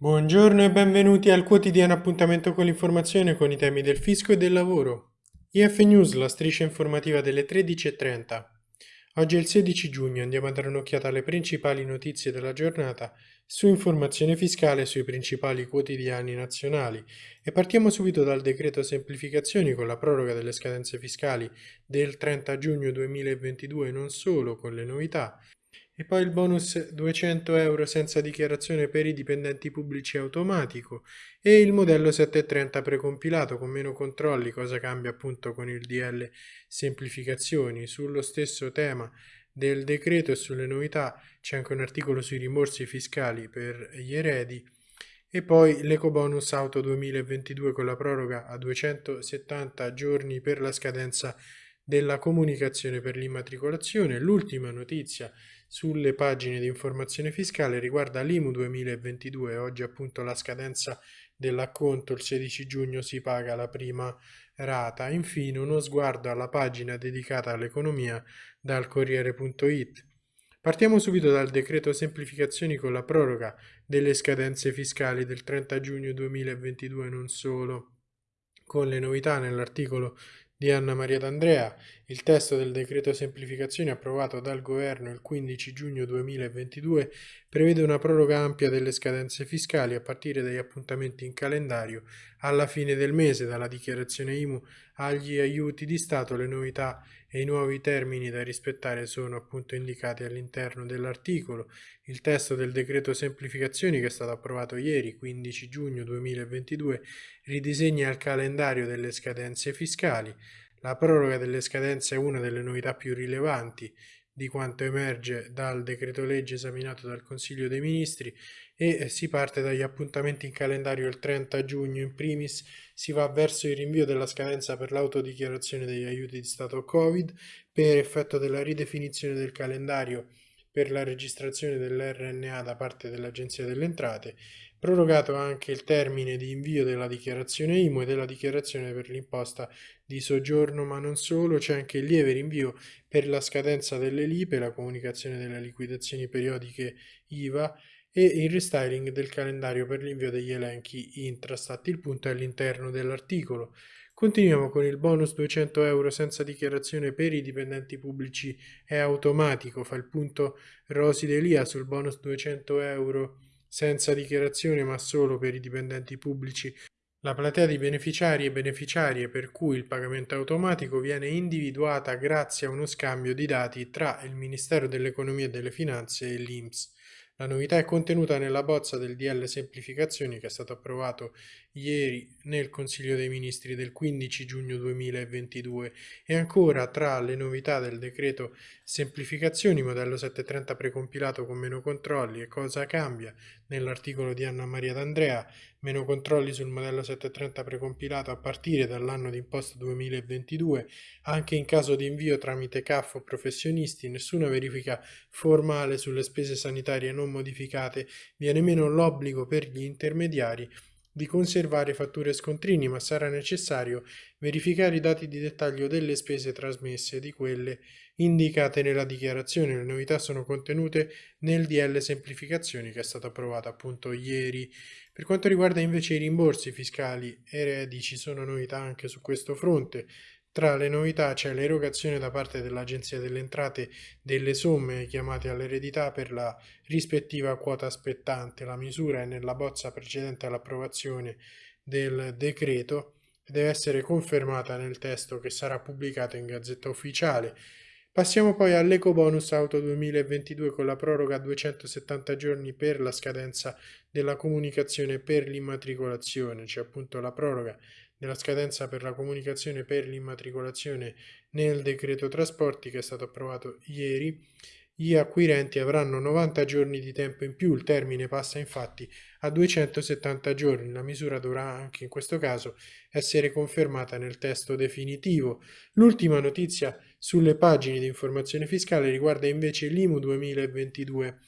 Buongiorno e benvenuti al quotidiano appuntamento con l'informazione con i temi del fisco e del lavoro. IF News, la striscia informativa delle 13.30. Oggi è il 16 giugno, andiamo a dare un'occhiata alle principali notizie della giornata su informazione fiscale sui principali quotidiani nazionali e partiamo subito dal decreto semplificazioni con la proroga delle scadenze fiscali del 30 giugno 2022 non solo con le novità e poi il bonus 200 euro senza dichiarazione per i dipendenti pubblici automatico e il modello 730 precompilato con meno controlli, cosa cambia appunto con il DL semplificazioni. Sullo stesso tema del decreto e sulle novità c'è anche un articolo sui rimborsi fiscali per gli eredi e poi l'ecobonus auto 2022 con la proroga a 270 giorni per la scadenza della comunicazione per l'immatricolazione. L'ultima notizia sulle pagine di informazione fiscale riguarda l'IMU 2022, oggi appunto la scadenza dell'acconto, il 16 giugno si paga la prima rata. Infine uno sguardo alla pagina dedicata all'economia dal Corriere.it. Partiamo subito dal decreto semplificazioni con la proroga delle scadenze fiscali del 30 giugno 2022 non solo. Con le novità nell'articolo di Anna Maria D'Andrea, il testo del decreto semplificazioni approvato dal Governo il 15 giugno 2022 prevede una proroga ampia delle scadenze fiscali a partire dagli appuntamenti in calendario alla fine del mese, dalla dichiarazione IMU agli aiuti di Stato. Le novità e i nuovi termini da rispettare sono appunto indicati all'interno dell'articolo. Il testo del decreto semplificazioni che è stato approvato ieri, 15 giugno 2022, ridisegna il calendario delle scadenze fiscali. La proroga delle scadenze è una delle novità più rilevanti di quanto emerge dal decreto legge esaminato dal Consiglio dei Ministri e si parte dagli appuntamenti in calendario il 30 giugno. In primis si va verso il rinvio della scadenza per l'autodichiarazione degli aiuti di Stato Covid per effetto della ridefinizione del calendario per la registrazione dell'RNA da parte dell'Agenzia delle Entrate prorogato anche il termine di invio della dichiarazione IMU e della dichiarazione per l'imposta di soggiorno, ma non solo, c'è anche il lieve rinvio per la scadenza delle LIPE, la comunicazione delle liquidazioni periodiche IVA e il restyling del calendario per l'invio degli elenchi Intrastat. Il punto è all'interno dell'articolo. Continuiamo con il bonus 200 euro senza dichiarazione per i dipendenti pubblici è automatico, fa il punto Rosi Delia sul bonus 200 euro senza dichiarazione ma solo per i dipendenti pubblici. La platea di beneficiari e beneficiarie per cui il pagamento automatico viene individuata grazie a uno scambio di dati tra il Ministero dell'Economia e delle Finanze e l'INPS. La novità è contenuta nella bozza del DL Semplificazioni che è stato approvato ieri nel Consiglio dei Ministri del 15 giugno 2022 e ancora tra le novità del decreto Semplificazioni modello 730 precompilato con meno controlli e cosa cambia? Nell'articolo di Anna Maria D'Andrea meno controlli sul modello 730 precompilato a partire dall'anno d'imposta 2022 anche in caso di invio tramite CAF o professionisti nessuna verifica formale sulle spese sanitarie non modificate. Viene meno l'obbligo per gli intermediari di conservare fatture e scontrini, ma sarà necessario verificare i dati di dettaglio delle spese trasmesse e di quelle indicate nella dichiarazione. Le novità sono contenute nel DL Semplificazioni che è stato approvato appunto ieri. Per quanto riguarda invece i rimborsi fiscali eredi ci sono novità anche su questo fronte. Tra le novità c'è l'erogazione da parte dell'Agenzia delle Entrate delle somme chiamate all'eredità per la rispettiva quota spettante. La misura è nella bozza precedente all'approvazione del decreto e deve essere confermata nel testo che sarà pubblicato in Gazzetta Ufficiale. Passiamo poi all'Ecobonus Auto 2022 con la proroga a 270 giorni per la scadenza della comunicazione per l'immatricolazione, c'è appunto la proroga della scadenza per la comunicazione per l'immatricolazione nel decreto trasporti che è stato approvato ieri, gli acquirenti avranno 90 giorni di tempo in più, il termine passa infatti a 270 giorni, la misura dovrà anche in questo caso essere confermata nel testo definitivo. L'ultima notizia sulle pagine di informazione fiscale riguarda invece l'IMU 2022.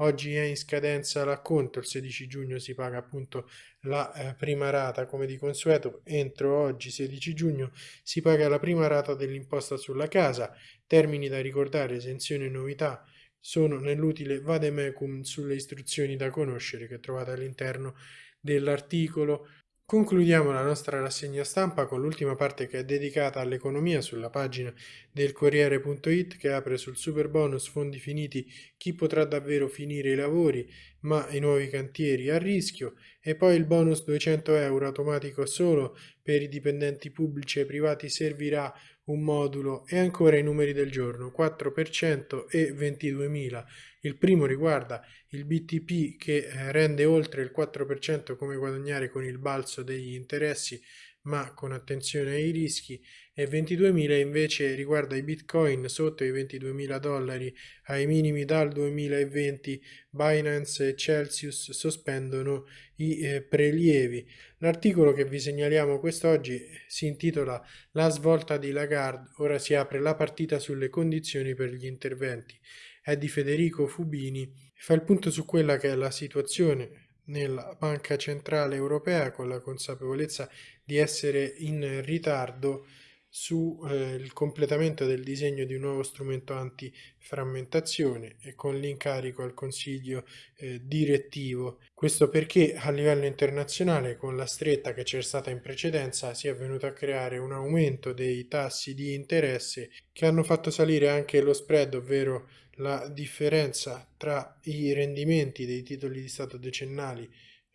Oggi è in scadenza l'acconto, il 16 giugno si paga appunto la eh, prima rata. Come di consueto, entro oggi 16 giugno si paga la prima rata dell'imposta sulla casa, termini da ricordare, esenzione e novità sono nell'utile. Vademecum sulle istruzioni da conoscere che trovate all'interno dell'articolo. Concludiamo la nostra rassegna stampa con l'ultima parte che è dedicata all'economia sulla pagina del Corriere.it che apre sul super bonus fondi finiti chi potrà davvero finire i lavori ma i nuovi cantieri a rischio e poi il bonus 200 euro automatico solo per i dipendenti pubblici e privati servirà un modulo e ancora i numeri del giorno 4% e 22.000. Il primo riguarda il BTP che eh, rende oltre il 4% come guadagnare con il balzo degli interessi ma con attenzione ai rischi e 22.000 invece riguarda i bitcoin sotto i 22.000 dollari. Ai minimi dal 2020 Binance e Celsius sospendono i eh, prelievi. L'articolo che vi segnaliamo quest'oggi si intitola la svolta di Lagarde. Ora si apre la partita sulle condizioni per gli interventi. È di Federico Fubini. Fa il punto su quella che è la situazione nella Banca Centrale Europea con la consapevolezza di essere in ritardo sul eh, completamento del disegno di un nuovo strumento antiframmentazione e con l'incarico al Consiglio eh, direttivo. Questo perché a livello internazionale, con la stretta che c'è stata in precedenza, si è venuto a creare un aumento dei tassi di interesse che hanno fatto salire anche lo spread, ovvero la differenza tra i rendimenti dei titoli di Stato decennali,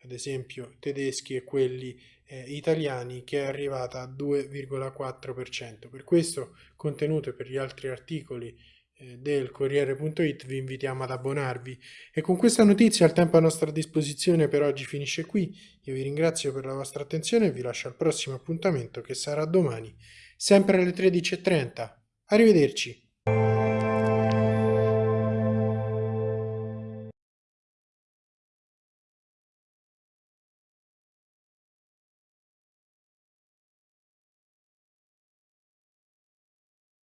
ad esempio tedeschi e quelli eh, italiani, che è arrivata a 2,4%. Per questo contenuto e per gli altri articoli eh, del Corriere.it vi invitiamo ad abbonarvi. E con questa notizia il tempo a nostra disposizione per oggi finisce qui. Io vi ringrazio per la vostra attenzione e vi lascio al prossimo appuntamento che sarà domani, sempre alle 13.30. Arrivederci!